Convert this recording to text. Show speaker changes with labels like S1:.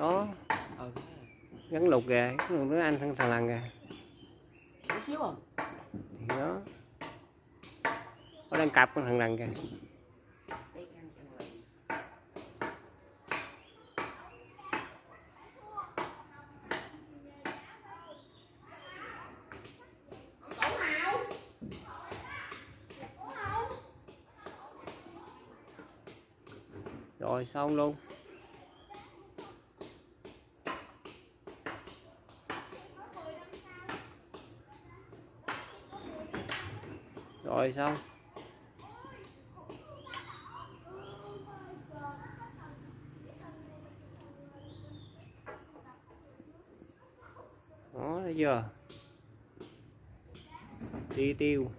S1: đó
S2: ừ.
S1: Gắn lục gắn lục nó anh thằng thằng lằn kìa
S2: chút xíu à
S1: thì đó có đang cặp con thằng lằn kìa rồi xong luôn rồi xong đó thấy chưa? Đi tiêu.